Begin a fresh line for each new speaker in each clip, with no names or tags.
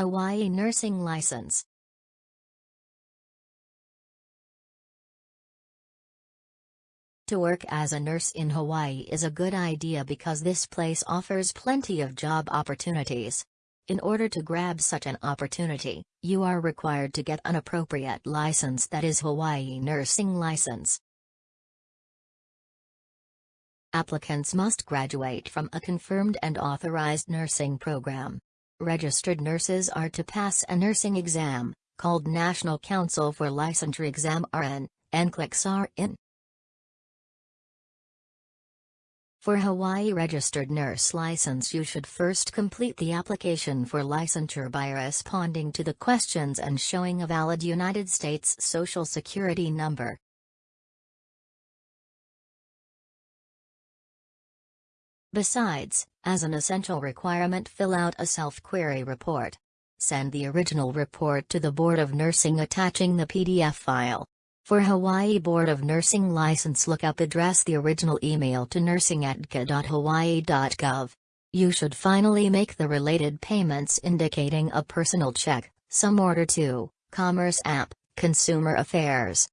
Hawaii Nursing License To work as a nurse in Hawaii is a good idea because this place offers plenty of job opportunities. In order to grab such an opportunity, you are required to get an appropriate license that is Hawaii Nursing License. Applicants must graduate from a confirmed and authorized nursing program. Registered nurses are to pass a nursing exam, called National Council for Licensure Exam RN, and NCLEX RN. For Hawaii registered nurse license you should first complete the application for licensure by responding to the questions and showing a valid United States Social Security number. Besides, as an essential requirement fill out a self-query report. Send the original report to the Board of Nursing attaching the PDF file. For Hawaii Board of Nursing License lookup address the original email to nursing at dcca.hawaii.gov. You should finally make the related payments indicating a personal check, some order to, Commerce and, Consumer Affairs.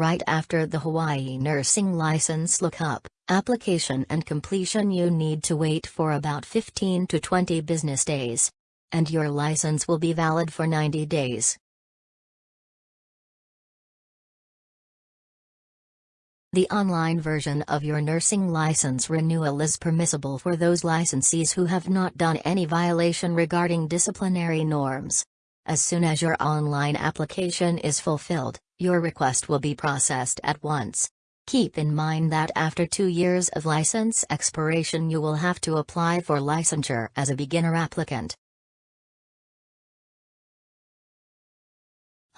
Right after the Hawaii Nursing License lookup, application and completion you need to wait for about 15 to 20 business days and your license will be valid for 90 days. The online version of your nursing license renewal is permissible for those licensees who have not done any violation regarding disciplinary norms. As soon as your online application is fulfilled, your request will be processed at once. Keep in mind that after two years of license expiration you will have to apply for licensure as a beginner applicant.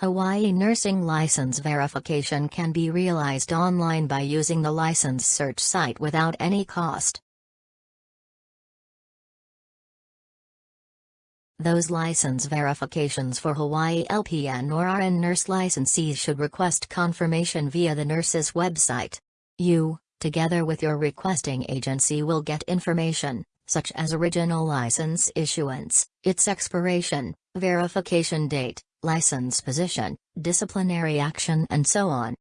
Hawaii nursing license verification can be realized online by using the license search site without any cost. Those license verifications for Hawaii LPN or RN nurse licensees should request confirmation via the nurse's website. You, together with your requesting agency will get information, such as original license issuance, its expiration, verification date, license position, disciplinary action and so on.